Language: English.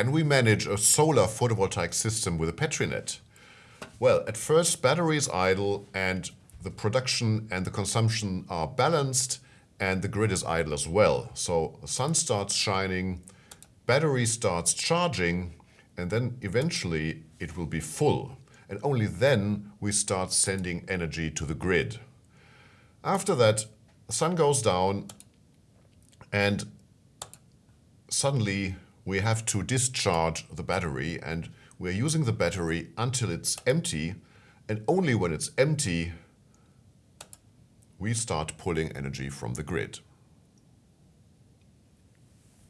can we manage a solar photovoltaic system with a Petri net? Well, at first battery is idle and the production and the consumption are balanced and the grid is idle as well. So the sun starts shining, battery starts charging and then eventually it will be full. And only then we start sending energy to the grid. After that, the sun goes down and suddenly we have to discharge the battery and we're using the battery until it's empty and only when it's empty we start pulling energy from the grid.